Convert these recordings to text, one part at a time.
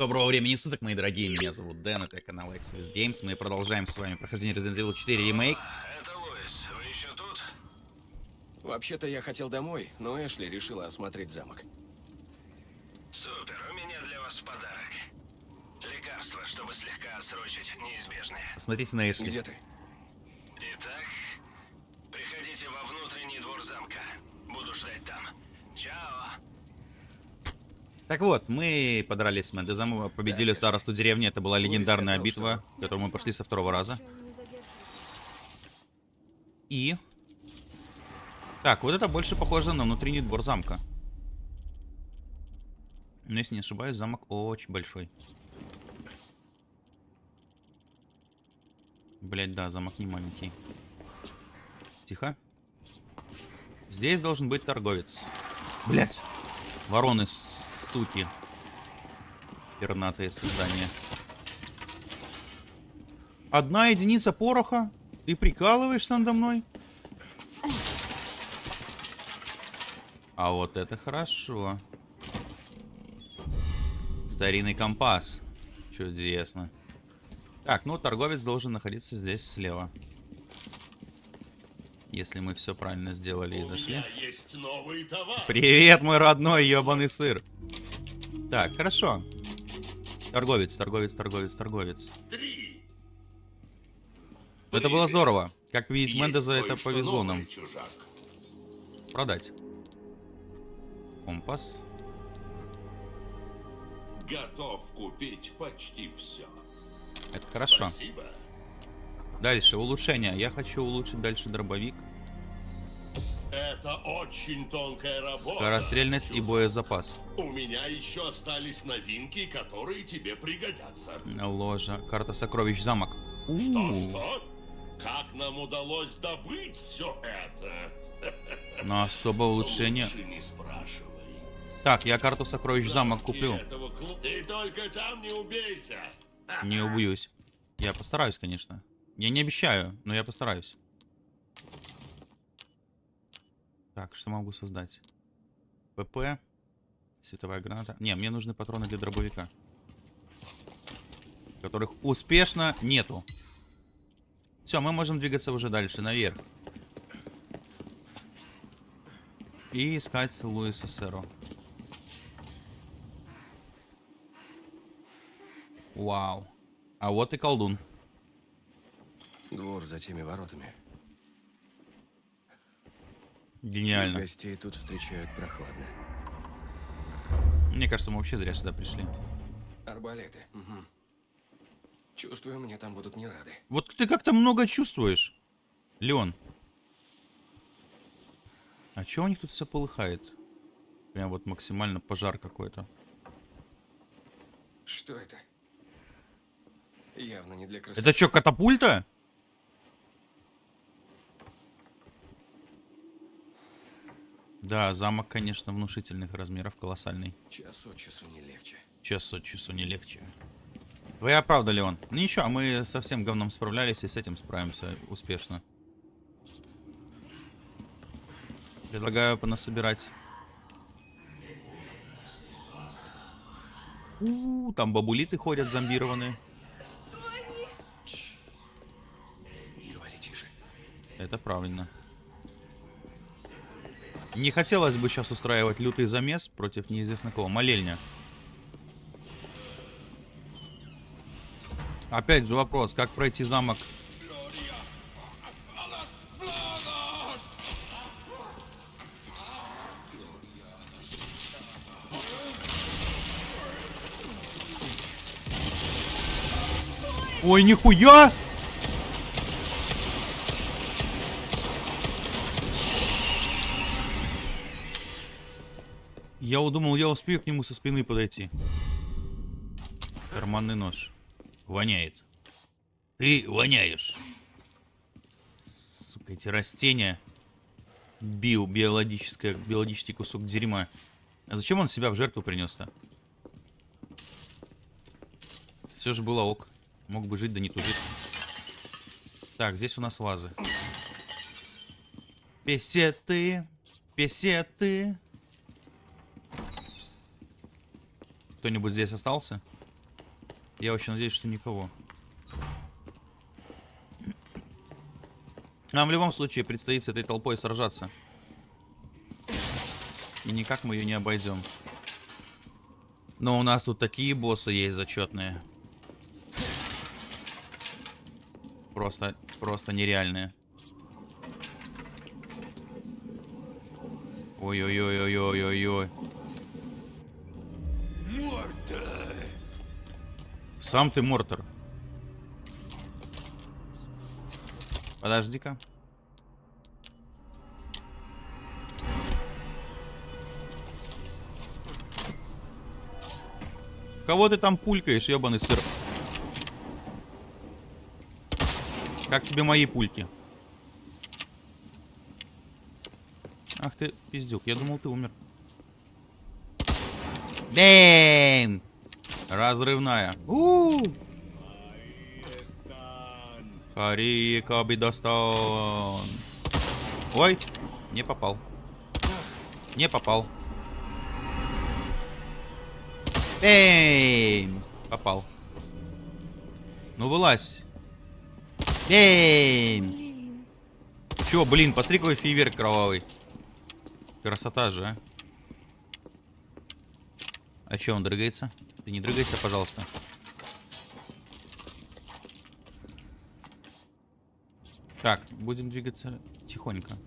Доброго времени суток, мои дорогие, меня зовут Дэн, это канал Exodus Games, мы продолжаем с вами прохождение Resident Evil 4 ремейк. Это Луис, вы еще тут? Вообще-то я хотел домой, но Эшли решила осмотреть замок. Супер, у меня для вас подарок. Лекарство, чтобы слегка отсрочить неизбежное. Посмотрите на Эшли. Где ты? Итак, приходите во внутренний двор замка. Буду ждать там. Чао. Так вот, мы подрались с Мендезом, победили старосту деревни, это была легендарная битва, которую мы прошли со второго раза. И... Так, вот это больше похоже на внутренний двор замка. Но если не ошибаюсь, замок очень большой. Блять, да, замок не маленький. Тихо. Здесь должен быть торговец. Блять. Вороны, суки. Пернатые создания. Одна единица пороха? Ты прикалываешься надо мной? А вот это хорошо. Старинный компас. Чудесно. Так, ну торговец должен находиться здесь слева. Если мы все правильно сделали и зашли. Привет, мой родной ебаный сыр. Так, хорошо. Торговец, торговец, торговец, торговец. Три. Это было здорово. Как видеть, Мендеза это повезло нам. чужак. Продать. Компас. Готов купить почти все. Это хорошо. Спасибо. Дальше, улучшение. Я хочу улучшить дальше дробовик. Это очень тонкая работа. Скорострельность и чужак. боезапас. У меня еще остались новинки, которые тебе пригодятся. Ложа. Карта сокровищ замок. Что-что? Как нам удалось добыть все это? Но особое улучшение. Лучше не спрашивай. Так, я карту сокровищ замок куплю. Этого Ты только там не убейся. Не убьюсь. Я постараюсь, конечно. Я не обещаю, но я постараюсь. Так, что могу создать? ПП. Световая граната. Не, мне нужны патроны для дробовика. Которых успешно нету. Все, мы можем двигаться уже дальше, наверх. И искать Луиса Серо. Вау. А вот и колдун. Двор за теми воротами. Гениально. Гостей тут встречают прохладно. Мне кажется, мы вообще зря сюда пришли. Арбалеты. Мгм. Чувствую, мне там будут не рады. Вот ты как-то много чувствуешь, Леон. А чё у них тут все полыхает? Прям вот максимально пожар какой-то. Что это? Явно не для красоты. Это что, катапульта? Да, замок, конечно, внушительных размеров, колоссальный. Час от часу не легче. Час от часу не легче. Вы оправдали, Леон. Ну ничего, мы со всем говном справлялись и с этим справимся успешно. Предлагаю понасобирать. У, -у, там бабулиты ходят зомбированные. Говори тише. Это правильно. Не хотелось бы сейчас устраивать лютый замес против неизвестно кого. Молельня. Опять же вопрос, как пройти замок? Ой, нихуя! Я удумал, я успею к нему со спины подойти. Карманный нож. Воняет. Ты воняешь. Сука, эти растения. Био, биологическое, биологический кусок дерьма. А зачем он себя в жертву принес-то? Все же было ок. Мог бы жить, да не тужить. Так, здесь у нас вазы. Песеты, песеты. Кто-нибудь здесь остался? Я очень надеюсь, что никого. Нам в любом случае предстоит с этой толпой сражаться. И никак мы ее не обойдем. Но у нас тут такие боссы есть зачетные. Просто, просто нереальные. Ой-ой-ой-ой-ой-ой-ой. Сам ты Мортор. Подожди-ка. Кого ты там пулькаешь, ебаный сыр? Как тебе мои пульки? Ах ты, пиздюк, я думал, ты умер. Бэм! Разрывная. У -у -у. Хари Кабидостан. Ой, не попал. Не попал. Бэм! Попал. Ну вылазь. Блин. Чё, блин, посмотри, какой фейверк кровавый. Красота же, а. А чё, он дрыгается? Ты не дрыгайся, пожалуйста. Так, будем двигаться тихонько.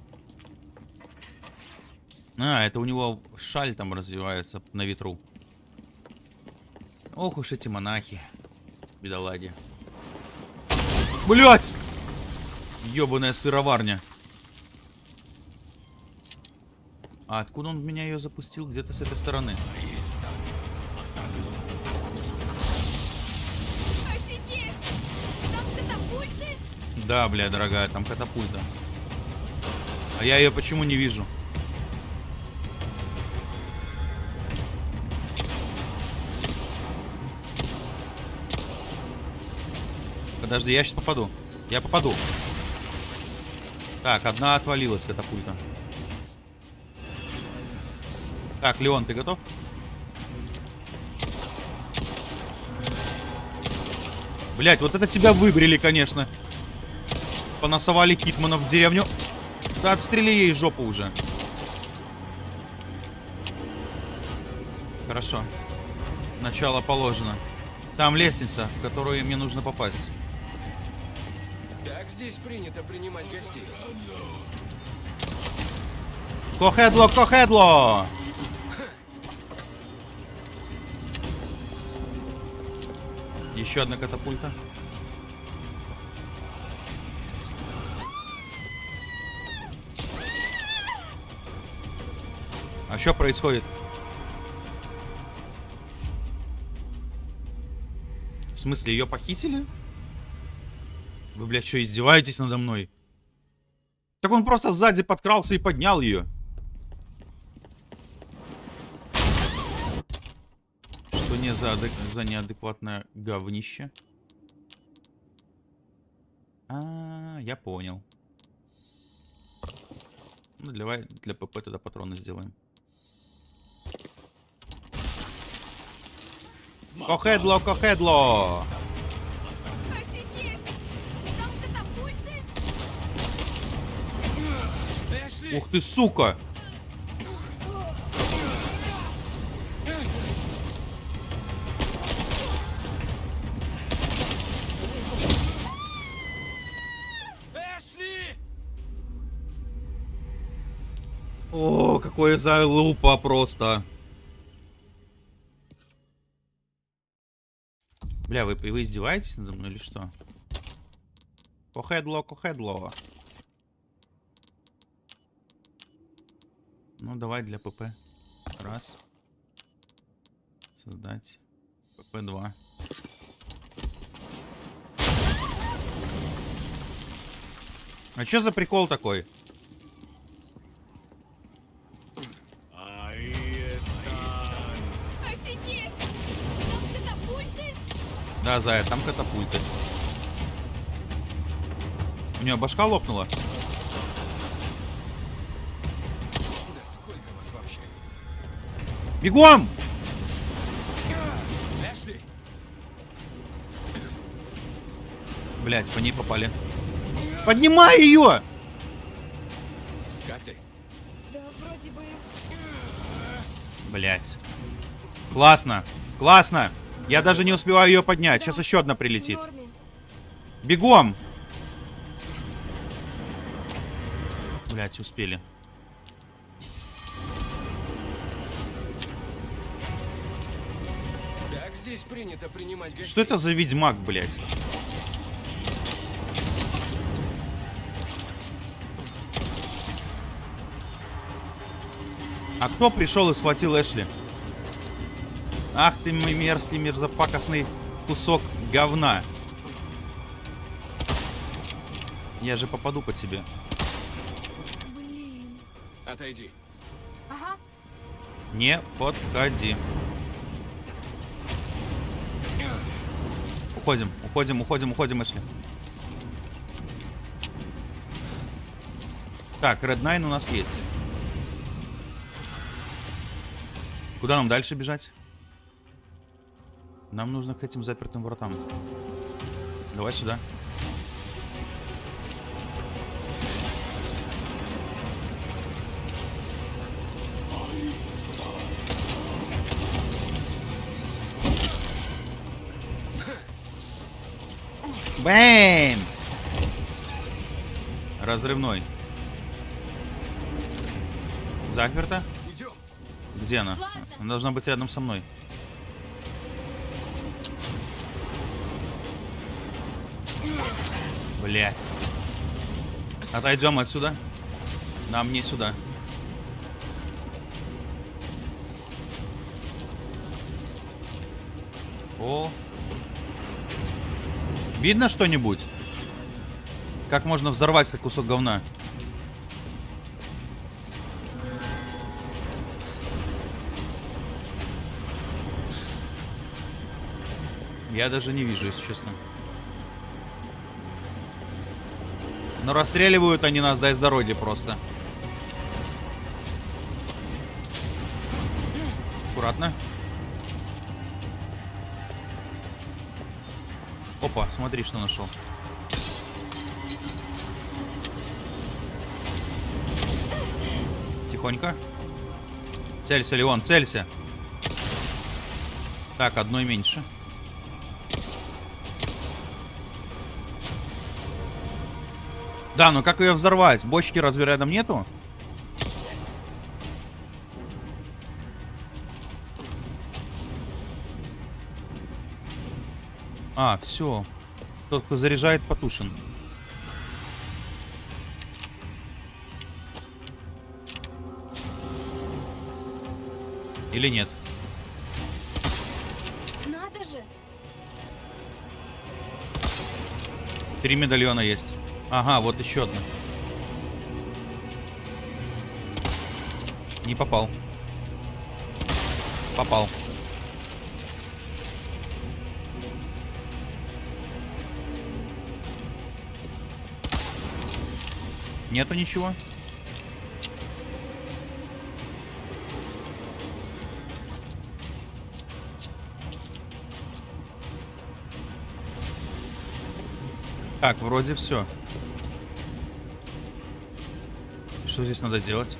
А, это у него шаль там развивается на ветру. Ох уж эти монахи. Бедолаги. Блять! Ёбаная сыроварня. А откуда он меня ее запустил? Где-то с этой стороны. Да, бля, дорогая, там катапульта. А я ее почему не вижу? Подожди, я сейчас попаду. Я попаду. Так, одна отвалилась катапульта. Так, Леон, ты готов? Блять, вот это тебя выбрили, конечно. Понасовали Хитманов в деревню. Да отстрели ей жопу уже. Хорошо. Начало положено. Там лестница, в которую мне нужно попасть. Так здесь принято принимать гостей. Кохедло, кохедло! Еще одна катапульта. А что происходит? В смысле, ее похитили? Вы, блядь, что, издеваетесь надо мной? Так он просто сзади подкрался и поднял ее. Что не за, адек- за неадекватное говнище? А, я понял. Ну, давай для ПП тогда патроны сделаем. Кохедло, кохедло! Ух ты, сука! О, какое залупа просто. Бля, вы, вы издеваетесь надо мной или что? Кохедло, кохедло. Ну, давай для ПП. Раз. Создать. ПП-2. А чё за прикол такой? Да, Зая, там катапульты. У нее башка лопнула. Бегом! Блять, по ней попали. Поднимай ее! Как ты? Да, вроде бы... Блять. Классно. Классно. Я даже не успеваю ее поднять. Сейчас еще одна прилетит. Бегом! Блять, успели. Так здесь принято принимать гостей. Что это за ведьмак, блять? А кто пришел и схватил Эшли? Ах ты мой мерзкий, мерзопакостный кусок говна. Я же попаду по тебе. Блин. Отойди. Ага. Не подходи. Уходим, уходим, уходим, уходим, Эшли. Так, Red Nine у нас есть. Куда нам дальше бежать? Нам нужно к этим запертым вратам. Давай сюда. Бэм! Разрывной. Заперта? Идем. Где она? Ладно. Она должна быть рядом со мной. Блять. Отойдем отсюда. Нам не сюда. О. Видно что-нибудь? Как можно взорвать этот кусок говна? Я даже не вижу, если честно. Но расстреливают они нас, дай с просто. Аккуратно. Опа, смотри, что нашел. Тихонько. Целься, Леон, целься. Так, одной меньше. Да, но как ее взорвать? Бочки разве рядом нету? А, все. Тот, кто заряжает, потушен. Или нет? Надо же. Три медальона есть. Ага, вот еще одна. Не попал. Попал. Нету ничего? Так, вроде все. Что здесь надо делать?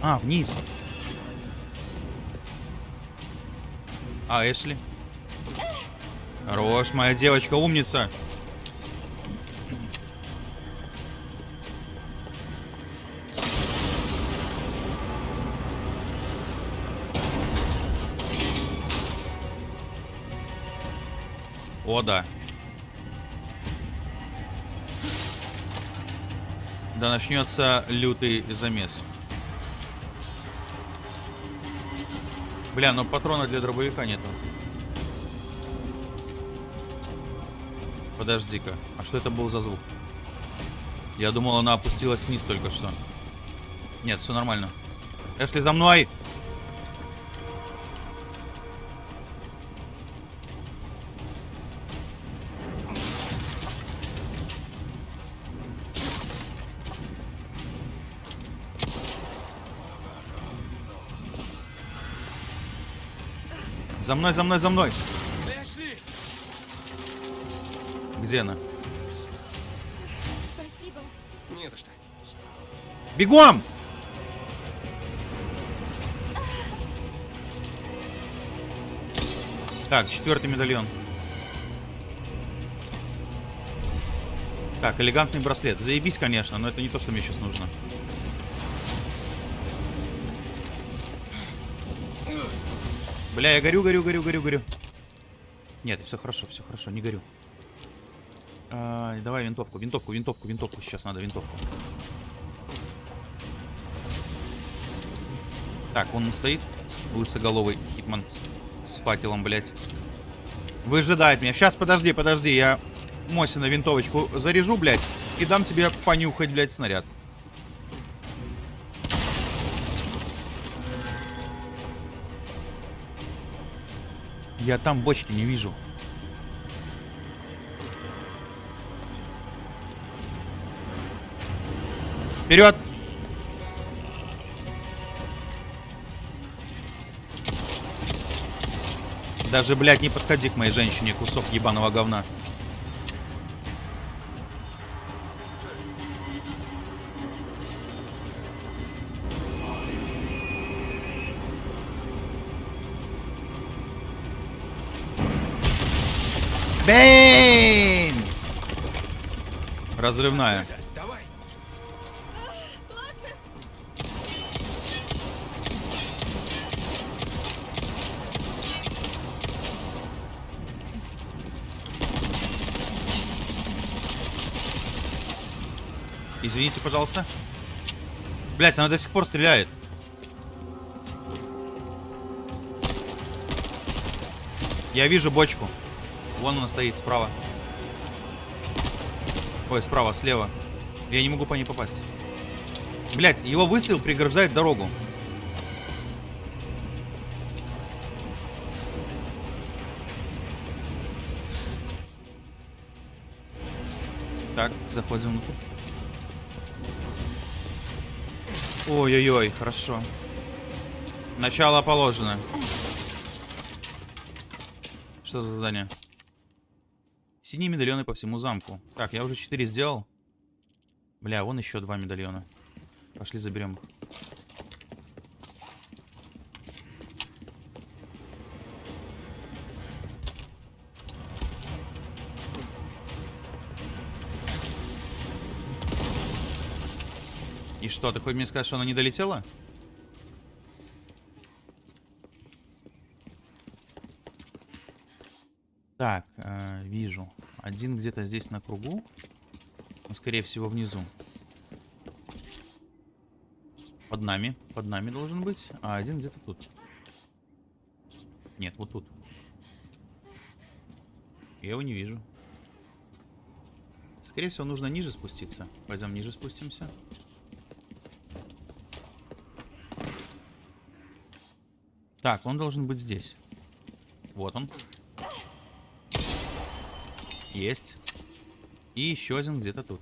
А, вниз. А, Эшли? Хорош, моя девочка, умница. О, да. Начнется лютый замес. Бля, но патрона для дробовика нету. Подожди-ка. А что это был за звук? Я думал, она опустилась вниз только что. Нет, все нормально. Эшли, за мной! За мной, за мной, за мной. Эшли! Где она? Спасибо. Не за что. Бегом! Так, четвертый медальон. Так, элегантный браслет. Заебись, конечно, но это не то, что мне сейчас нужно. Бля, я горю, горю, горю, горю, горю. Нет, все хорошо, все хорошо, не горю. А, давай винтовку, винтовку, винтовку, винтовку. Сейчас надо винтовку. Так, он стоит. Лысоголовый хитман. С факелом, блядь. Выжидает меня. Сейчас, подожди, подожди. Я Мосина винтовочку заряжу, блядь. И дам тебе понюхать, блядь, снаряд. Я там бочки не вижу. Вперед! Даже, блядь, не подходи к моей женщине, кусок ебаного говна. Бэйм! Разрывная. Извините, пожалуйста. Блять, она до сих пор стреляет. Я вижу бочку. Вон она стоит, справа. Ой, справа, слева. Я не могу по ней попасть. Блять, его выстрел преграждает дорогу. Так, заходим внутрь. Ой-ой-ой, хорошо. Начало положено. Что за задание? Синие медальоны по всему замку. Так, я уже 4 сделал. Бля, вон еще два медальона. Пошли заберем их. И что, ты хочешь мне сказать, что она не долетела? Так, э, вижу. Один где-то здесь на кругу. Ну, скорее всего, внизу. Под нами. Под нами должен быть. А один где-то тут. Нет, вот тут. Я его не вижу. Скорее всего, нужно ниже спуститься. Пойдем ниже спустимся. Так, он должен быть здесь. Вот он. Есть. И еще один где-то тут.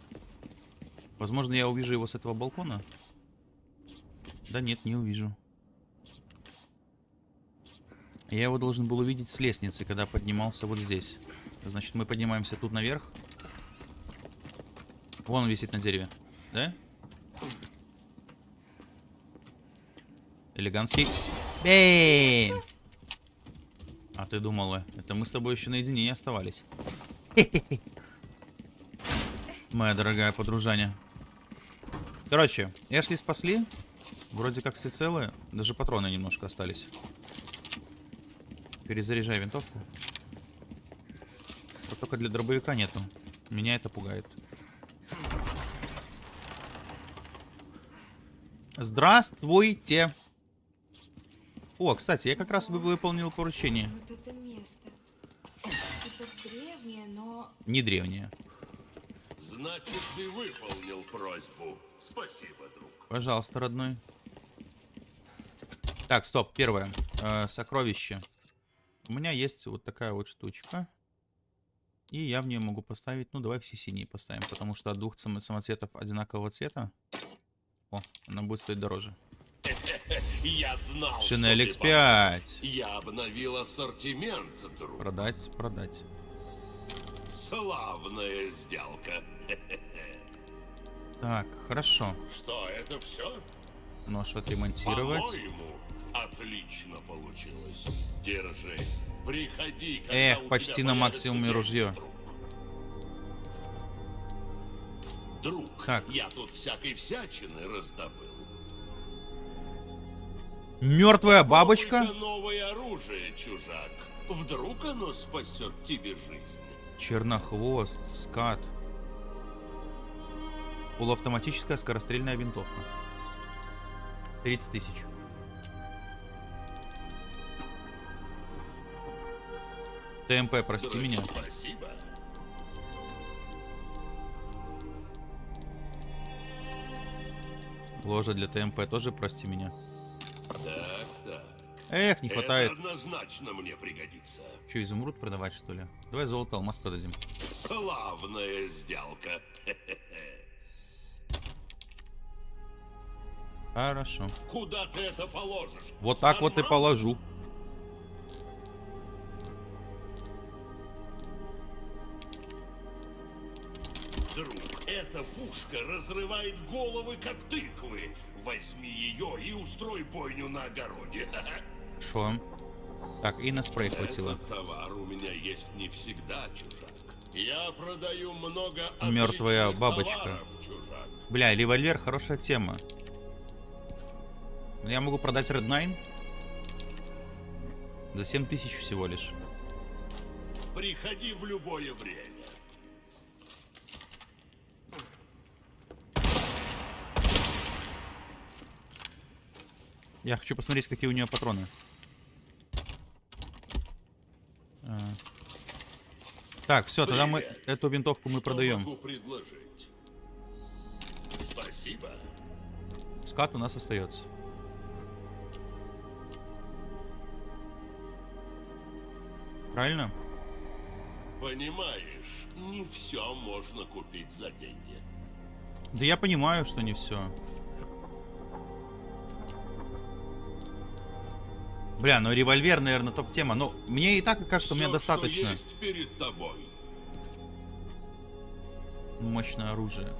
Возможно, я увижу его с этого балкона. Да нет, не увижу. Я его должен был увидеть с лестницы, когда поднимался вот здесь. Значит, мы поднимаемся тут наверх. Вон он висит на дереве. Да? Элегантский. Бэйм! А ты думала, это мы с тобой еще наедине не оставались. Моя дорогая подружаня. Короче, Эшли спасли. Вроде как все целые. Даже патроны немножко остались. Перезаряжай винтовку. Вот только для дробовика нету. Меня это пугает. Здравствуйте. О, кстати, я как раз вы- выполнил поручение. Вот это место. Древнее, но... Не древнее. Значит, ты выполнил просьбу. Спасибо, друг. Пожалуйста, родной. Так, стоп, первое. Э, сокровище. У меня есть вот такая вот штучка. И я в нее могу поставить... Ну, давай все синие поставим, потому что от двух само- самоцветов одинакового цвета... О, она будет стоить дороже. Я знал, Шинель что ты X5. Я обновил ассортимент, друг. Продать, продать. Славная сделка. Так, хорошо. Что, это все? Нож отремонтировать. По-моему, отлично получилось. Держи. Приходи, Эх, почти на максимуме ружье. Друг, друг Так. я тут всякой всячины раздобыл. Мертвая бабочка? Новое оружие, чужак. Вдруг оно спасет тебе жизнь. Чернохвост, скат. Полуавтоматическая скорострельная винтовка. 30 тысяч. ТМП, прости Дорогие, меня. Спасибо. Ложа для ТМП тоже прости меня. Эх, не хватает. Это однозначно мне пригодится. Че, изумруд продавать, что ли? Давай золото, алмаз продадим. Славная сделка. Хорошо. Куда ты это положишь? Вот так вот и положу. Друг, эта пушка разрывает головы, как тыквы. Возьми ее и устрой бойню на огороде. Шо? Так, и на спрей хватило. Этот товар у меня есть не всегда, чужак. Я продаю много Мертвая бабочка. товаров, чужак. Бля, револьвер хорошая тема. Я могу продать Red 9 за 7 тысяч всего лишь. Приходи в любое время. Я хочу посмотреть, какие у нее патроны. А. Так, все, тогда мы эту винтовку мы Что продаем. Спасибо. Скат у нас остается. Правильно? Понимаешь, не все можно купить за деньги. Да я понимаю, что не все. Бля, ну револьвер, наверное, топ-тема. Но мне и так кажется, у меня достаточно. Есть перед тобой. Мощное оружие.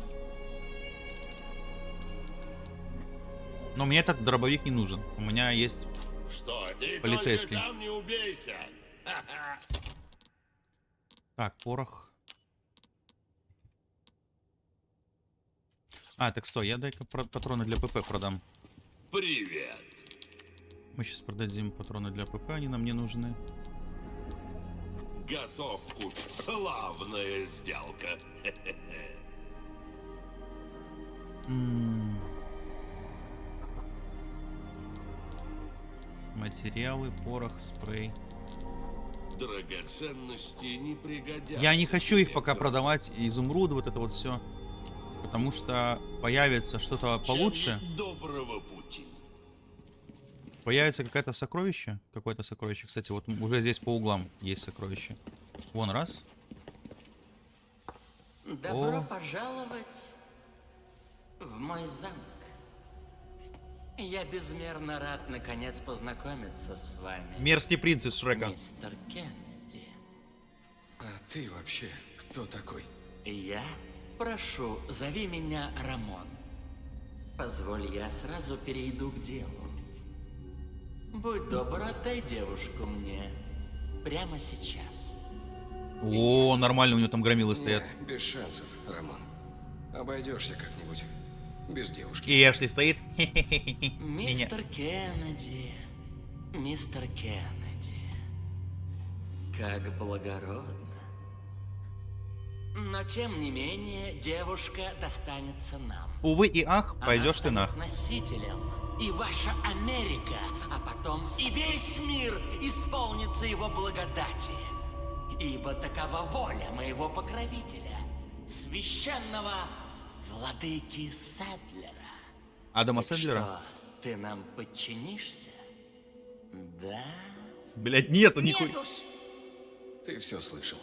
Но мне этот дробовик не нужен. У меня есть... Что, ты Полицейский. там не убейся. Так, порох. А, так стой, я дай-ка патроны для ПП продам. Привет. Мы сейчас продадим патроны для ПП, они нам не нужны. Готов купить. Славная сделка. Материалы, порох, спрей. Драгоценности не пригодятся. Я не хочу их пока продавать, изумруды, вот это вот все. Потому что появится что-то получше. Доброго пути. Появится какое-то сокровище. Какое-то сокровище. Кстати, вот уже здесь по углам есть сокровище. Вон раз. Добро О. пожаловать в мой замок. Я безмерно рад наконец познакомиться с вами, Мерзкий принц из Шрека. мистер Кеннеди. А ты вообще кто такой? Я прошу, зови меня Рамон. Позволь, я сразу перейду к делу. Будь добр, отдай девушку мне. Прямо сейчас. О, нормально, у него там громилы стоят. Не, без шансов, Рамон. Обойдешься как-нибудь. Без девушки. И Эшли стоит. Мистер Кеннеди, мистер Кеннеди, как благородно. Но тем не менее, девушка достанется нам. Увы и ах, Она пойдешь ты нах. носителем. И ваша Америка, а потом и весь мир исполнится его благодати. Ибо такова воля моего покровителя, священного владыки Садлера. Адама Так Сэндлера? Что, ты нам подчинишься? Да? Блять, нету Нет нихуя. уж. Ты все слышал.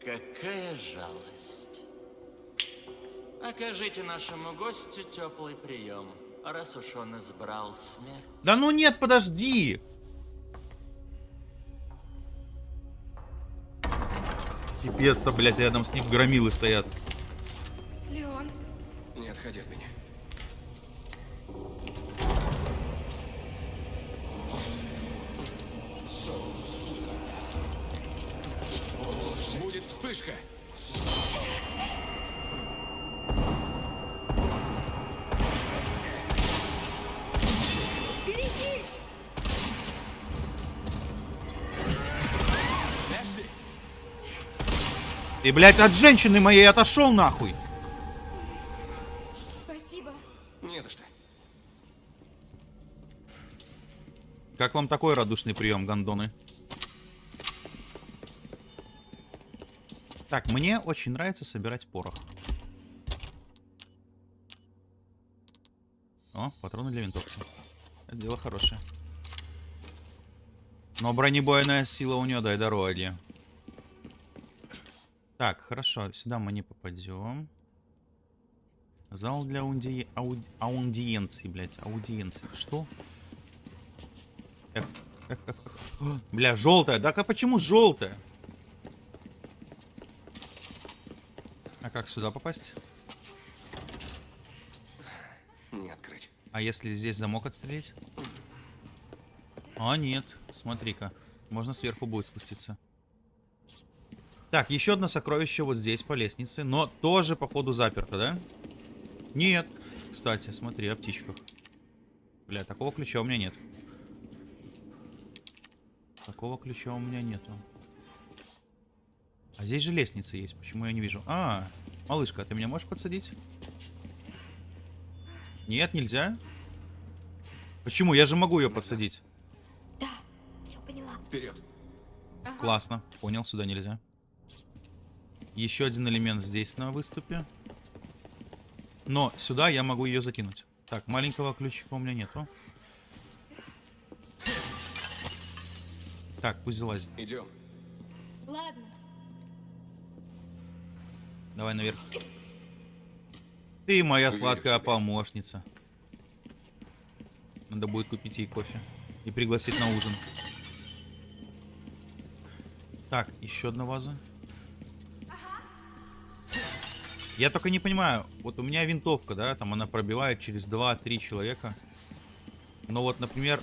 Какая жалость. Окажите нашему гостю теплый прием, раз уж он избрал смерть. Да ну нет, подожди. Пипец-то, блядь, рядом с ним громилы стоят. Леон, Не отходи от меня. Будет вспышка. Ты, блядь, от женщины моей отошел нахуй. Спасибо. не за что. Как вам такой радушный прием, гондоны? Так, мне очень нравится собирать порох. О, патроны для винтовки. Это дело хорошее. Но бронебойная сила у нее, дай дороги. Так, хорошо, сюда мы не попадем. Зал для аунди... ауди- аудиенции, блядь, аудиенции. Что? F, F, F, F. О, Бля, желтая. Так а почему желтая? А как сюда попасть? Не открыть. А если здесь замок отстрелить? А, нет. Смотри-ка. Можно сверху будет спуститься. Так, еще одно сокровище вот здесь, по лестнице. Но тоже, походу, заперто, да? Нет. Кстати, смотри, о птичках. Бля, такого ключа у меня нет. Такого ключа у меня нету. А здесь же лестница есть. Почему я не вижу? А, малышка, а ты меня можешь подсадить? Нет, нельзя. Почему? Я же могу ее подсадить. Да, все поняла. Вперед. Классно. Понял, сюда нельзя. Еще один элемент здесь на выступе. Но сюда я могу ее закинуть. Так, маленького ключика у меня нету. Так, пусть залазит. Идем. Ладно. Давай наверх. Ты моя Уверен в сладкая тебе. помощница. Надо будет купить ей кофе. И пригласить на ужин. Так, еще одна ваза. Я только не понимаю, вот у меня винтовка, да, там она пробивает через 2-3 человека. Но вот, например...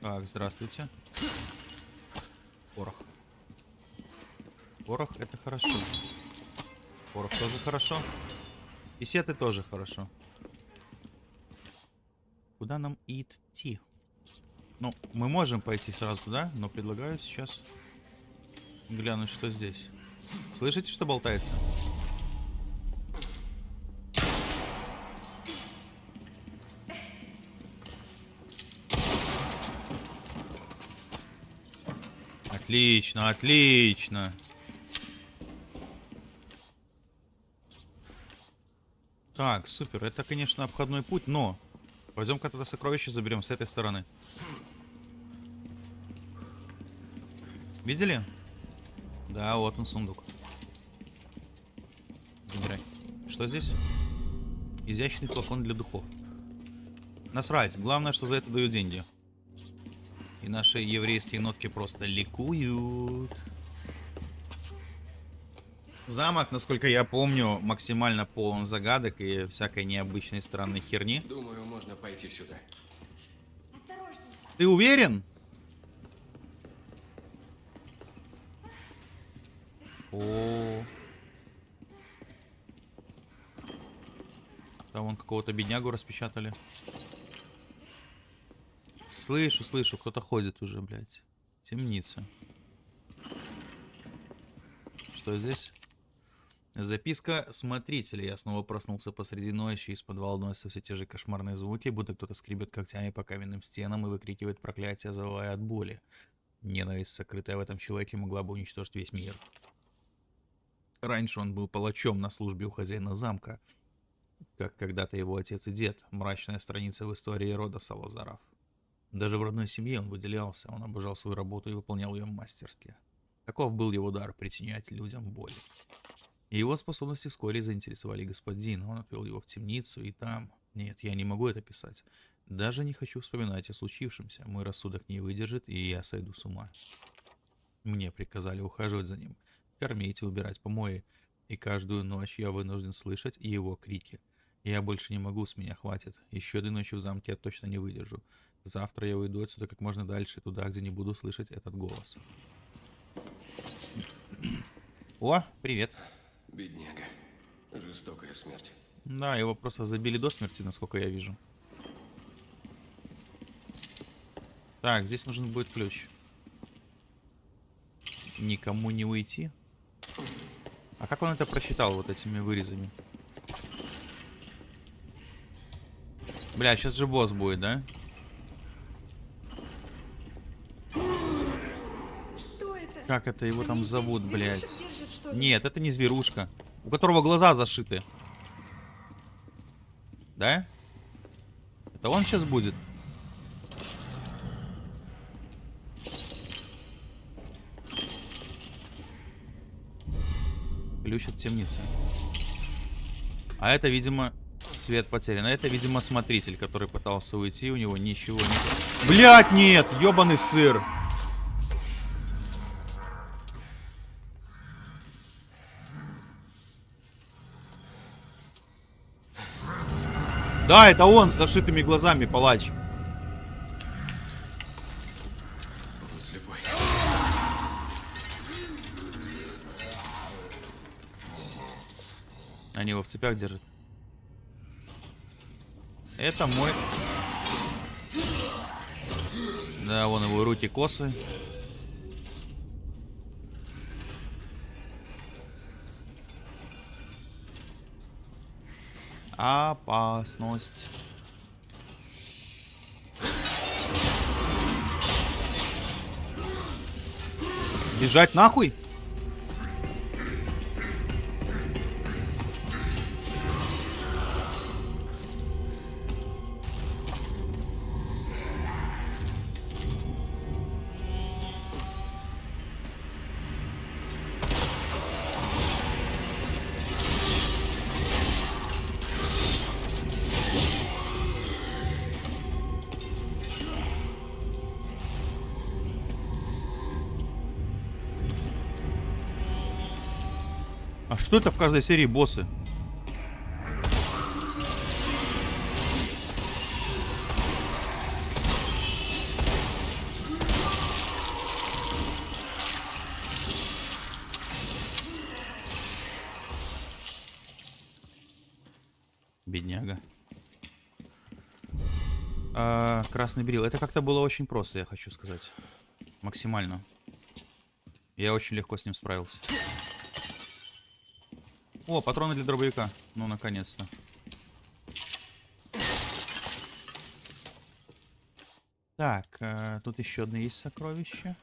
Так, здравствуйте. Порох. Порох это хорошо. Порох тоже хорошо. И сеты тоже хорошо. Куда нам идти? Ну, мы можем пойти сразу туда, но предлагаю сейчас глянуть, что здесь. Слышите, что болтается? Отлично, отлично. Так, супер. Это, конечно, обходной путь, но... Пойдем-ка тогда сокровище заберем с этой стороны. Видели? Да, вот он сундук. Забирай. Что здесь? Изящный флакон для духов. Насрать. Главное, что за это дают деньги. И наши еврейские нотки просто ликуют. Замок, насколько я помню, максимально полон загадок и всякой необычной странной херни. Думаю, можно пойти сюда. Осторожней. Ты уверен? О. Там вон какого-то беднягу распечатали. Слышу, слышу, кто-то ходит уже, блядь. Темница. Что здесь? Записка смотрителя. Я снова проснулся посреди ночи, из подвала доносятся все те же кошмарные звуки, будто кто-то скребет когтями по каменным стенам и выкрикивает проклятие, завывая от боли. Ненависть, сокрытая в этом человеке, могла бы уничтожить весь мир. Раньше он был палачом на службе у хозяина замка, как когда-то его отец и дед, мрачная страница в истории рода Салазаров. Даже в родной семье он выделялся, он обожал свою работу и выполнял ее мастерски. Таков был его дар причинять людям боль. Его способности вскоре заинтересовали господина. Он отвел его в темницу, и там... Нет, я не могу это писать. Даже не хочу вспоминать о случившемся. Мой рассудок не выдержит, и я сойду с ума. Мне приказали ухаживать за ним, кормить и убирать помои. И каждую ночь я вынужден слышать его крики. Я больше не могу, с меня хватит. Еще одной ночи в замке я точно не выдержу. Завтра я уйду отсюда как можно дальше, туда, где не буду слышать этот голос. О, привет. Бедняга. Жестокая смерть. Да, его просто забили до смерти, насколько я вижу. Так, здесь нужен будет ключ. Никому не уйти. А как он это просчитал вот этими вырезами? Бля, сейчас же босс будет, да? Что это? Как это его Они там зовут, блядь? ли? Нет, это не зверушка. У которого глаза зашиты. Да? Это он сейчас будет? Ключ от темницы. А это, видимо, свет потерян. А это, видимо, смотритель, который пытался уйти. У него ничего не... Блять, нет! Ёбаный сыр! Да, это он с зашитыми глазами, палач. Они его в цепях держат. Это мой... Да, вон его руки косы. Опасность. Бежать нахуй? Что это в каждой серии боссы? Бедняга. А, красный берил. Это как-то было очень просто, я хочу сказать. Максимально. Я очень легко с ним справился. О, патроны для дробовика. Ну, наконец-то. Так, э, тут еще одно есть сокровище.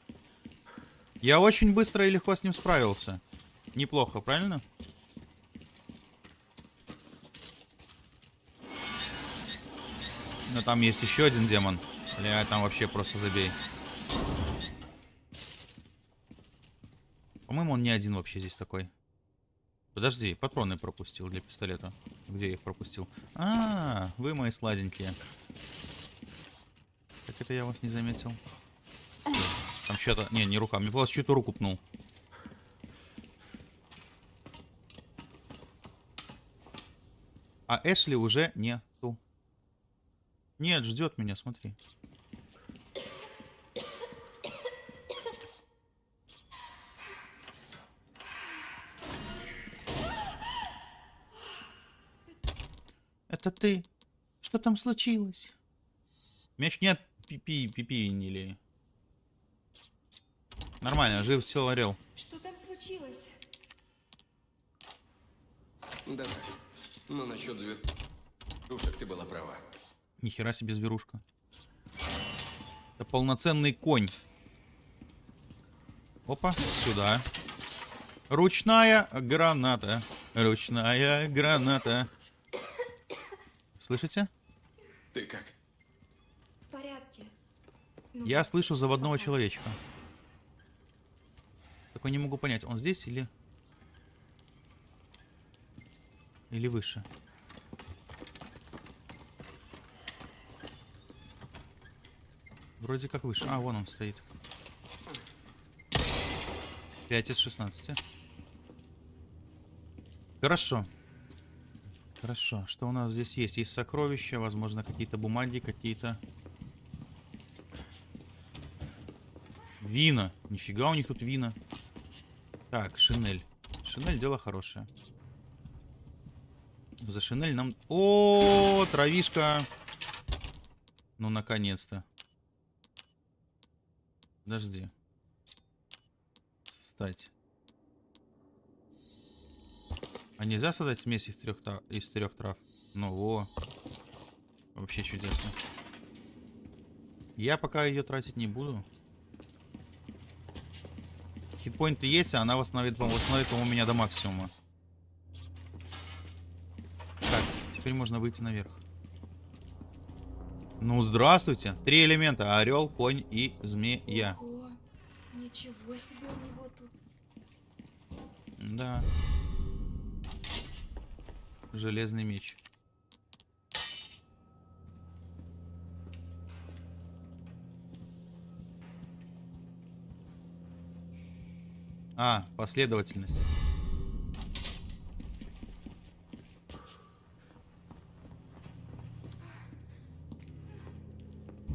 Я очень быстро и легко с ним справился. Неплохо, правильно? Но там есть еще один демон. Бля, там вообще просто забей. По-моему, он не один вообще здесь такой. Подожди, патроны пропустил для пистолета. Где я их пропустил? А, вы мои сладенькие. Как это я вас не заметил? Там что-то... Не, не рука. Мне показалось, чью-то руку пнул. А Эшли уже нету. Нет, ждет меня, смотри. Это ты? Что там случилось? Мяч нет, пипи, пипи или. Нормально, жив сел орел. Что там случилось? Да. Но насчет зверушек ты была права. Нихера себе зверушка. Это полноценный конь. Опа, сюда. Ручная граната. Ручная граната. Слышите? Ты как? В порядке. Ну, Я слышу заводного человечка. Только не могу понять, он здесь или... Или выше? Вроде как выше. А, вон он стоит. 5 из 16. Хорошо. Хорошо. Что у нас здесь есть? Есть сокровища, возможно, какие-то бумаги, какие-то... Вина. Нифига у них тут вина. Так, шинель. Шинель дело хорошее. За шинель нам... О, травишка. Ну, наконец-то. Подожди. Создать. А нельзя создать смесь из трех, из трех трав? Ну, во. Вообще чудесно. Я пока ее тратить не буду. Хитпоинты есть, а она восстановит, восстановит, по-моему, меня до максимума. Так, теперь можно выйти наверх. Ну, здравствуйте. Три элемента. Орел, конь и змея. Ого, ничего себе у него тут. Да. Железный меч. А, последовательность.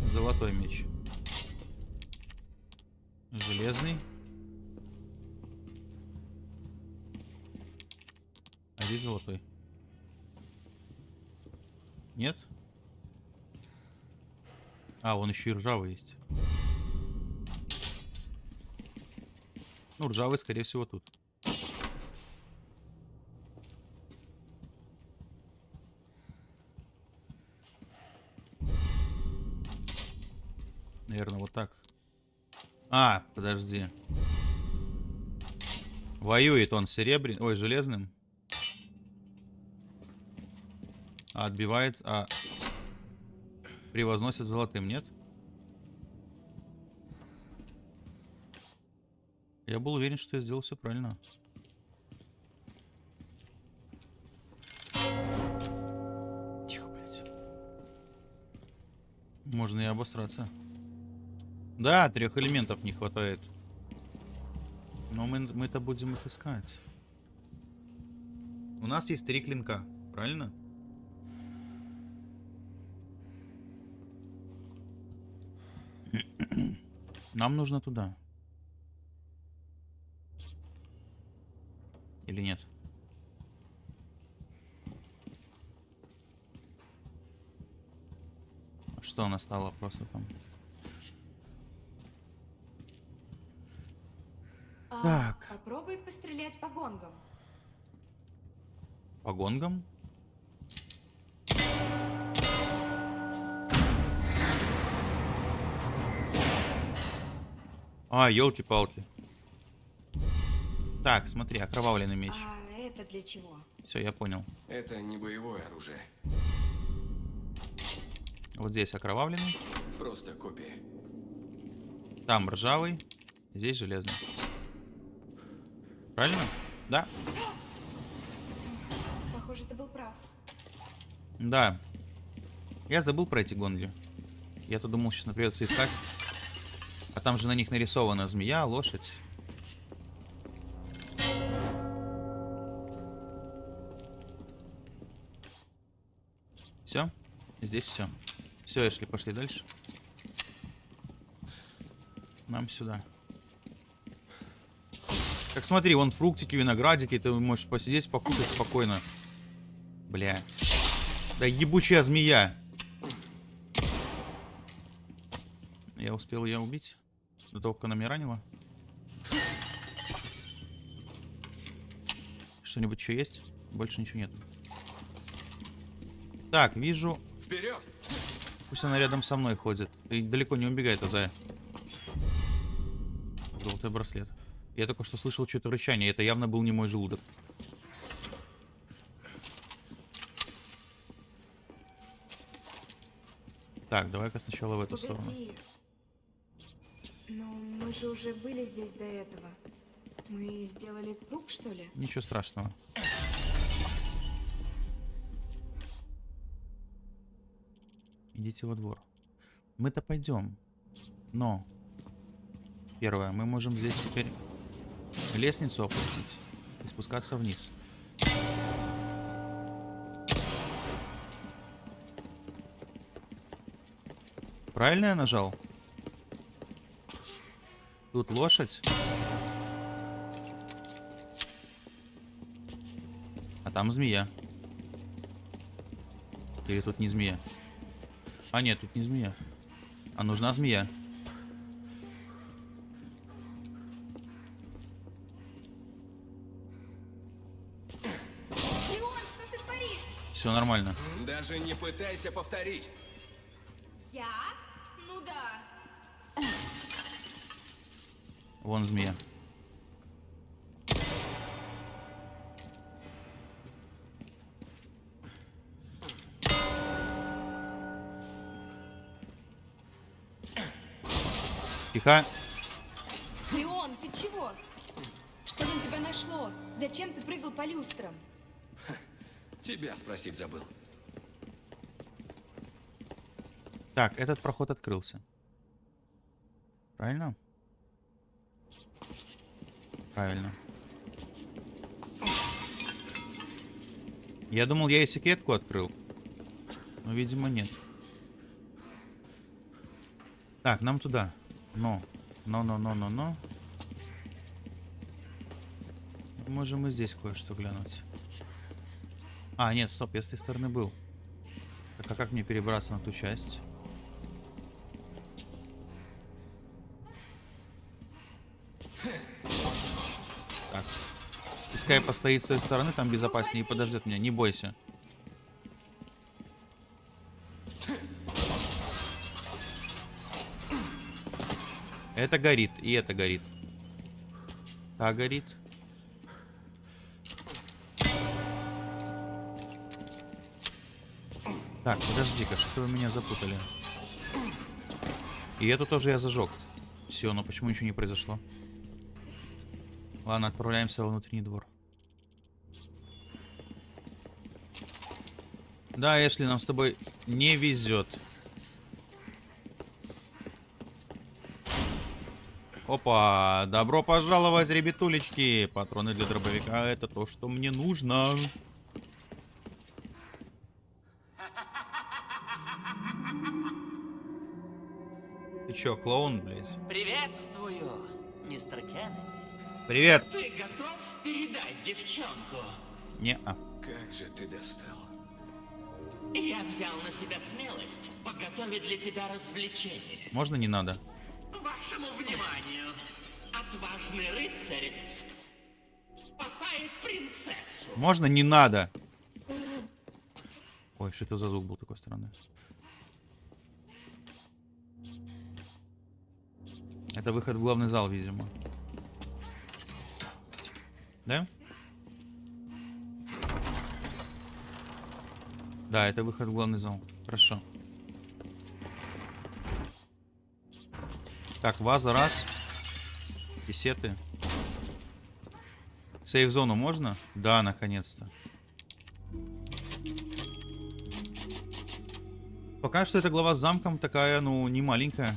Золотой меч. Железный. А здесь золотой. Нет? А, он еще и ржавый есть. Ну, ржавый, скорее всего, тут. Наверное, вот так. А, подожди. Воюет он серебряным, ой, железным. А отбивает, а превозносит золотым, нет? Я был уверен, что я сделал все правильно. Тихо, блядь. Можно и обосраться. Да, трех элементов не хватает. Но мы, мы-то будем их искать. У нас есть три клинка, правильно? Нам нужно туда. Или нет? Что у нас стало просто там? А, Так. Попробуй пострелять по гонгам. По гонгам? А, елки-палки. Так, смотри, окровавленный меч. А это для чего? Все, я понял. Это не боевое оружие. Вот здесь окровавленный, Просто копия. там ржавый, здесь железный. Правильно? Да. Похоже, ты был прав. Да. Я забыл про эти гонги. Я-то думал, сейчас придется искать. А там же на них нарисована змея, лошадь. Все? Здесь все. Все, Эшли, пошли дальше. Нам сюда. Так смотри, вон фруктики, виноградики, ты можешь посидеть, покушать спокойно. Бля. Да ебучая змея. Я успел ее убить. До того, как она меня ранила. Что-нибудь еще есть? Больше ничего нет. Так, вижу. Вперед! Пусть она рядом со мной ходит. И далеко не убегает, Азая. Золотой браслет. Я только что слышал что-то рычание. Это явно был не мой желудок. Так, давай-ка сначала в эту сторону. Погоди. Но мы же уже были здесь до этого. Мы сделали круг, что ли? Ничего страшного. Идите во двор. Мы-то пойдем. Но. Первое, мы можем здесь теперь лестницу опустить и спускаться вниз. Правильно я нажал? Тут лошадь. А там змея. Или тут не змея? А нет, тут не змея. А нужна змея. Леон, что ты творишь? Все нормально. Даже не пытайся повторить. Я? Вон змея. Тихо. Леон, ты чего? Что на тебя нашло? Зачем ты прыгал по люстрам? Тебя спросить забыл. Так, этот проход открылся. Правильно? Правильно. Я думал, я и секретку открыл. Но, видимо, нет. Так, нам туда. Но. Но, но, но, но, но. Можем и здесь кое-что глянуть. А, нет, стоп, я с этой стороны был. Так, а как мне перебраться на ту часть? Пускай постоит с той стороны, там безопаснее и подождет меня. Не бойся. Это горит, и это горит. Та горит. Так, подожди-ка, что вы меня запутали? И эту тоже я зажег. Все, но почему ничего не произошло? Ладно, отправляемся во внутренний двор. Да, Эшли, нам с тобой не везет. Опа, добро пожаловать, ребятулечки. Патроны для дробовика, это то, что мне нужно. Ты чё, клоун, блядь? Приветствую, мистер Кеннеди. Привет. Ты готов передать девчонку? Не-а. Как же ты достал. Я взял на себя смелость подготовить для тебя развлечение. Можно не надо? Вашему вниманию, отважный рыцарь спасает принцессу. Можно не надо? Ой, что это за звук был такой стороны? Это выход в главный зал, видимо. Да? Да, это выход в главный зал. Хорошо. Так, ваза раз. Писеты. Сейф-зону можно? Да, наконец-то. Пока что эта глава с замком такая, ну, не маленькая.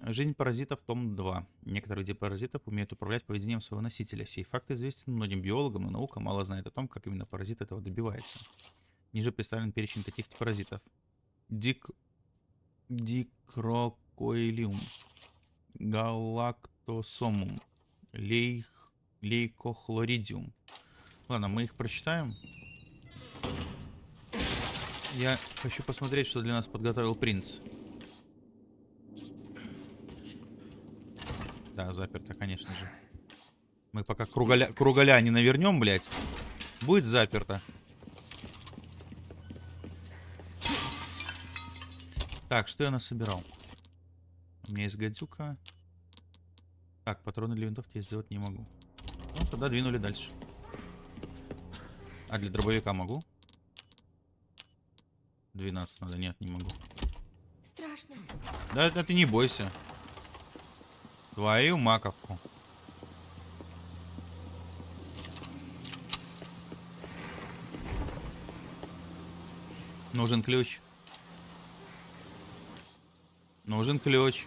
Жизнь паразитов, том 2. Некоторые виды паразитов умеют управлять поведением своего носителя. Сей факт известен многим биологам, но наука мало знает о том, как именно паразит этого добивается. Ниже представлен перечень таких паразитов. Дик... Дикрокоилиум. Галактосомум. Лейх... Лейкохлоридиум. Ладно, мы их прочитаем. Я хочу посмотреть, что для нас подготовил принц. Да, заперто, конечно же. Мы пока круголя, круголя не навернем, блядь. Будет заперто. Так, что я насобирал? У меня есть гадюка. Так, патроны для винтовки я сделать не могу. Ну, тогда двинули дальше. А для дробовика могу? 12 надо, нет, не могу. Страшно. Да, да ты не бойся. Твою маковку. Нужен ключ. Нужен ключ.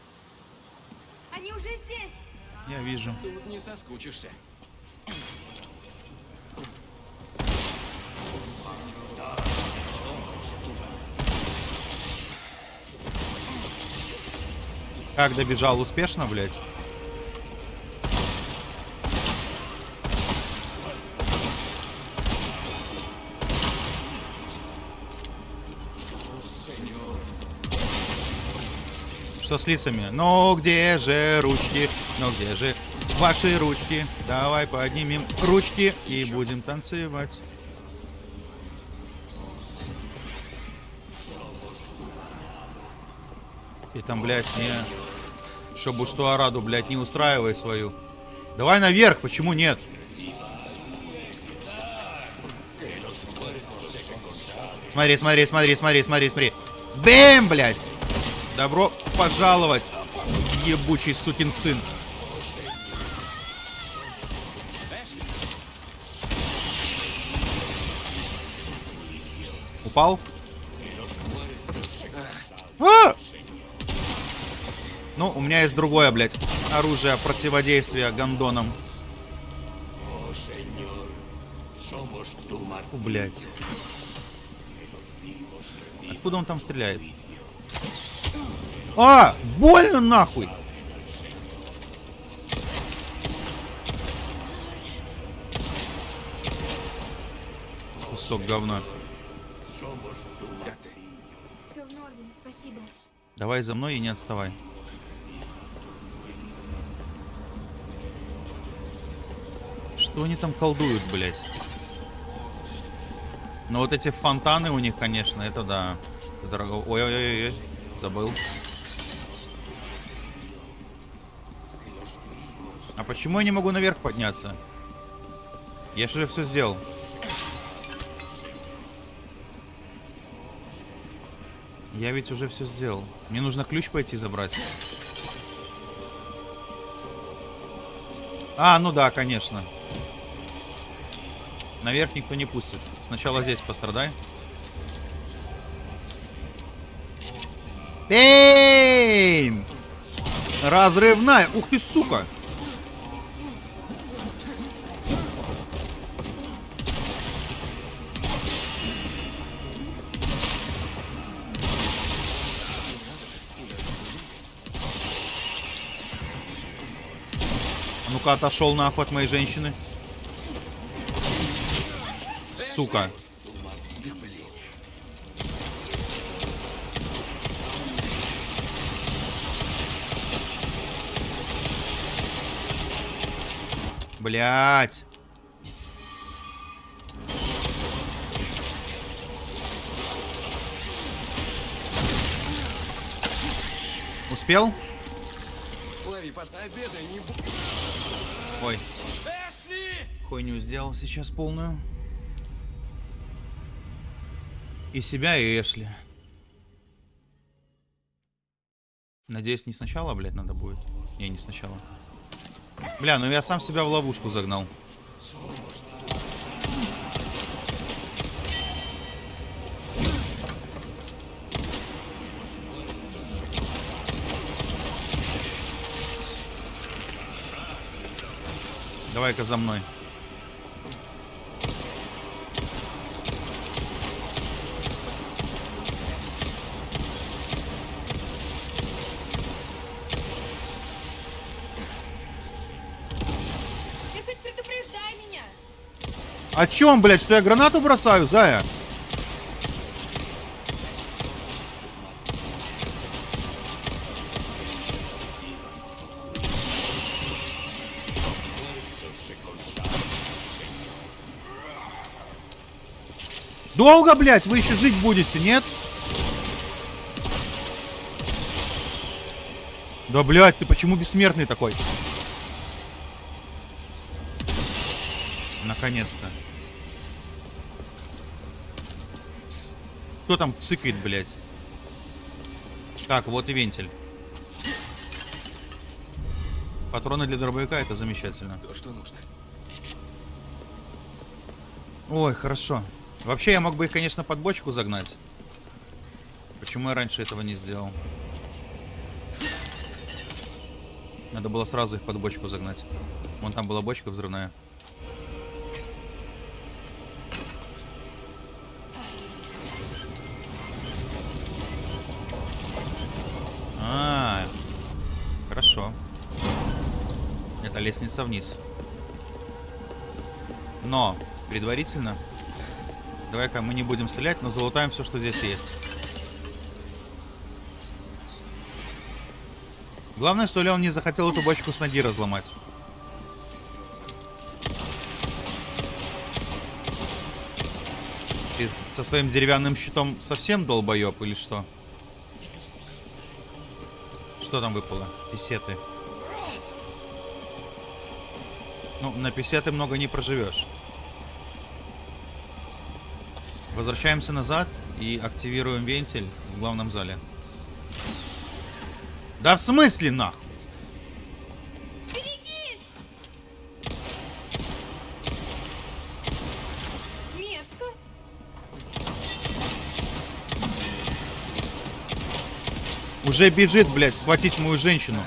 Они уже здесь. Я вижу. Тут не соскучишься. Как добежал успешно, блядь? Что с лицами? Ну где же ручки? Ну где же ваши ручки? Давай поднимем ручки и будем танцевать. Ты там, блядь, не... Чтобы что Араду, блядь, не устраивай свою. Давай наверх, почему нет? Смотри, смотри, смотри, смотри, смотри, смотри. Бэм, блядь! Добро пожаловать, ебучий сукин сын. Упал? А! Ну, у меня есть другое, блядь, оружие противодействия гондонам. Фу, блядь. Откуда он там стреляет? А! Больно нахуй! Кусок говна. Все в норме, спасибо. Давай за мной и не отставай. Что они там колдуют, блядь? Ну вот эти фонтаны у них, конечно, это да. Ой-ой-ой, забыл. Почему я не могу наверх подняться? Я же все сделал. Я ведь уже все сделал. Мне нужно ключ пойти забрать. А, ну да, конечно. Наверх никто не пустит. Сначала здесь пострадай. Пейн! Разрывная! Ух ты, сука! Ну-ка, отошел нахуй от моей женщины. Сука. Блять. Успел? Лови, под обедай, не бу... Хуйню сделал сейчас полную. И себя, и Эшли. Надеюсь, не сначала, блядь, надо будет. Не, не сначала. Бля, ну я сам себя в ловушку загнал. Давай-ка за мной. О чем, блядь, что я гранату бросаю, Зая? Долго, блядь, вы еще жить будете, нет? Да, блядь, ты почему бессмертный такой? Наконец-то. Кто там цыкает, блядь? Так, вот и вентиль. Патроны для дробовика, это замечательно. То, что нужно. Ой, хорошо. Вообще, я мог бы их, конечно, под бочку загнать. Почему я раньше этого не сделал? Надо было сразу их под бочку загнать. Вон там была бочка взрывная. Лестница вниз. Но, предварительно, давай-ка мы не будем стрелять, но залутаем все, что здесь есть. Главное, что ли он не захотел эту бочку с ноги разломать. Со своим деревянным щитом совсем долбоеб или что? Что там выпало? Писеты. Ну, на писеты много не проживешь. Возвращаемся назад и активируем вентиль в главном зале. Да в смысле нахуй? Метка. Уже бежит, блядь, схватить мою женщину.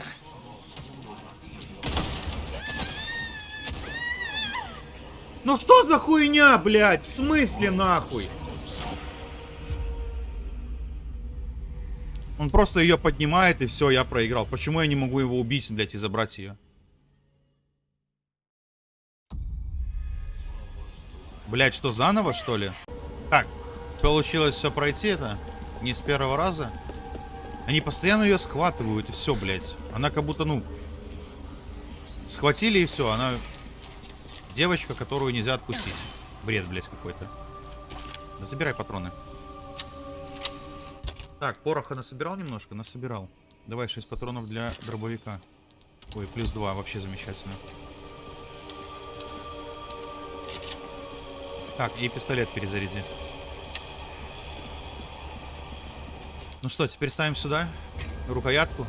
Ну что за хуйня, блядь? В смысле нахуй? Он просто ее поднимает и все, я проиграл. Почему я не могу его убить, блядь, и забрать ее? Блядь, что, заново, что ли? Так, получилось все пройти это? Не с первого раза? Они постоянно ее схватывают, и все, блядь. Она как будто, ну... Схватили, и все, она... Девочка, которую нельзя отпустить. Бред, блядь, какой-то. Забирай патроны. Так, пороха насобирал немножко? Насобирал. Давай 6 патронов для дробовика. Ой, плюс 2, вообще замечательно. Так, и пистолет перезаряди. Ну что, теперь ставим сюда рукоятку.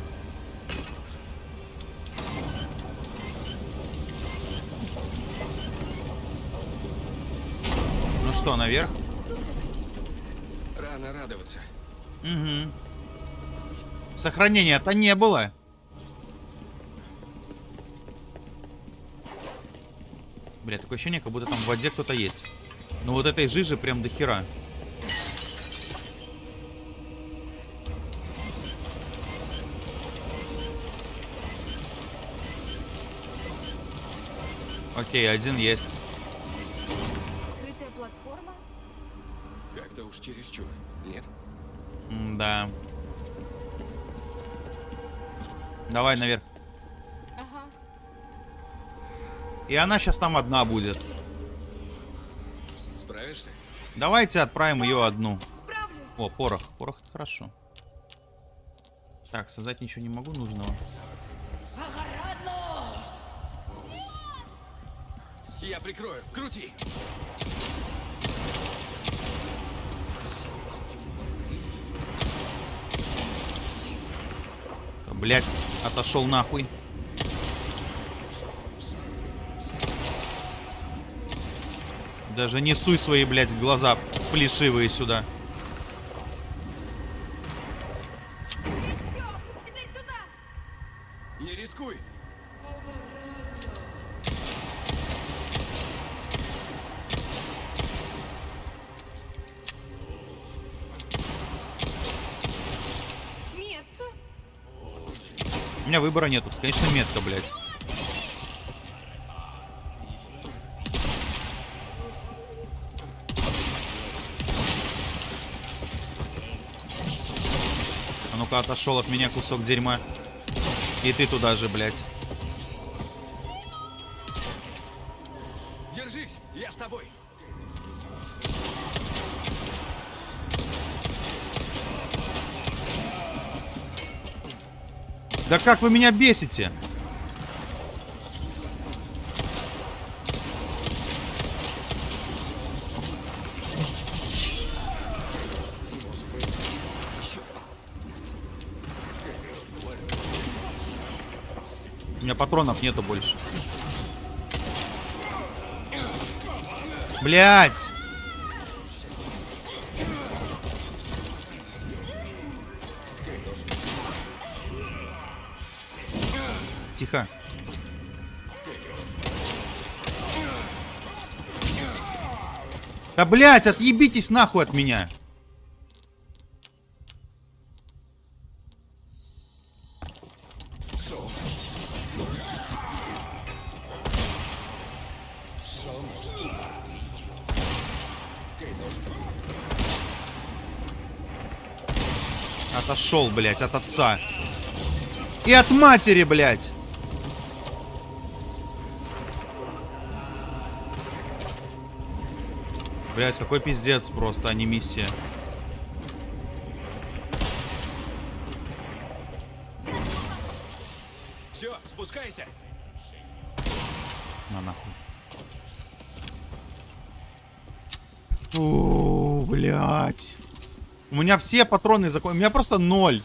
Что, наверх? Рано радоваться. Угу. Сохранения-то не было. Бля, такое ощущение, как будто там в воде кто-то есть. Ну вот этой жижи прям до хера. Окей, один есть. Уж чересчур. Нет? да. Давай наверх. Ага. И она сейчас там одна будет. Справишься? Давайте отправим ее одну. Справлюсь. О, порох. Порох это хорошо. Так, создать ничего не могу нужного. Я прикрою. Крути. Блять, отошел нахуй. Даже не суй свои, блядь, глаза плешивые сюда. Выбора нету. Конечно, метка, блядь. А ну-ка, отошел от меня кусок дерьма. И ты туда же, блядь. Как вы меня бесите? У меня патронов нету больше. Блять! Да, блядь, отъебитесь нахуй от меня. Отошел, блядь, от отца. И от матери, блядь. Блядь, какой пиздец просто, а не миссия. Все, спускайся. На нахуй. О, блядь. У меня все патроны закончились. У меня просто ноль.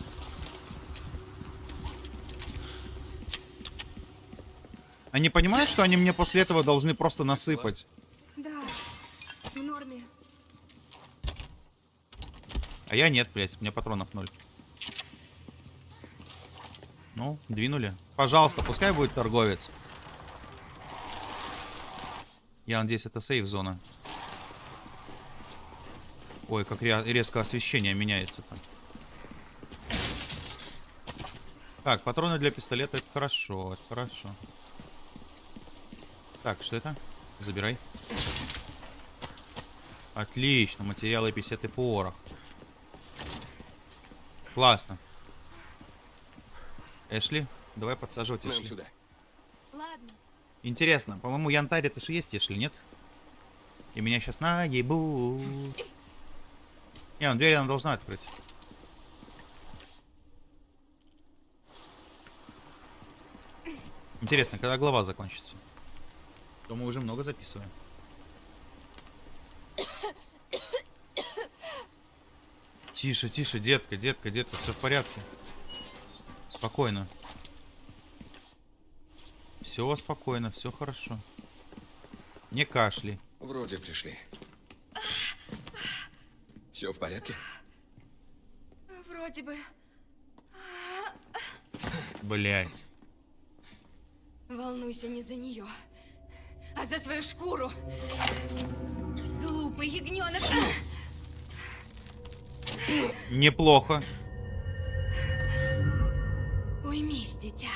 Они понимают, что они мне после этого должны просто насыпать? Да, в норме. А я нет, блядь. У меня патронов ноль. Ну, двинули. Пожалуйста, пускай будет торговец. Я надеюсь, это сейф-зона. Ой, как ре- резко освещение меняется там. Так, патроны для пистолета, это хорошо, это хорошо. Так, что это? Забирай. Отлично, материалы 50 и порох. Классно. Эшли, давай подсаживать Эшли. сюда. Ладно. Интересно, по-моему, янтарь это же есть Эшли, нет? И меня сейчас наебут. Не, ну дверь она должна открыть. Интересно, когда глава закончится? То мы уже много записываем. Тише, тише, детка, детка, детка, все в порядке. Спокойно. Все спокойно, все хорошо. Не кашли. Вроде пришли. Все в порядке? Вроде бы. Блять. Волнуйся не за нее, а за свою шкуру. Глупый ягненок. Неплохо. Уймись, дитя.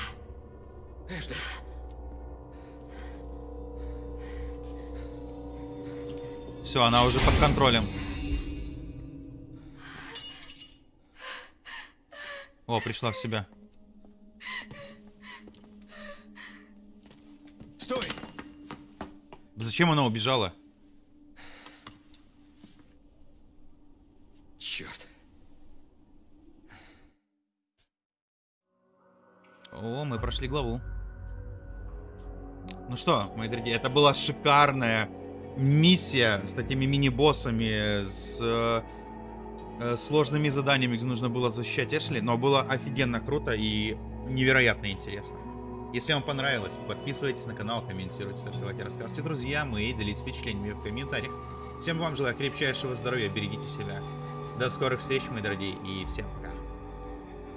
Эшли, Все, она уже под контролем. О, пришла в себя. стой! Зачем она убежала? О, мы прошли главу. Ну что, мои дорогие, это была шикарная миссия с такими мини-боссами, с э, сложными заданиями, где нужно было защищать Эшли, но было офигенно круто и невероятно интересно. Если вам понравилось, подписывайтесь на канал, комментируйте, ставьте лайки, рассказывайте друзьям и делитесь впечатлениями в комментариях. Всем вам желаю крепчайшего здоровья, берегите себя. До скорых встреч, мои дорогие, и всем пока.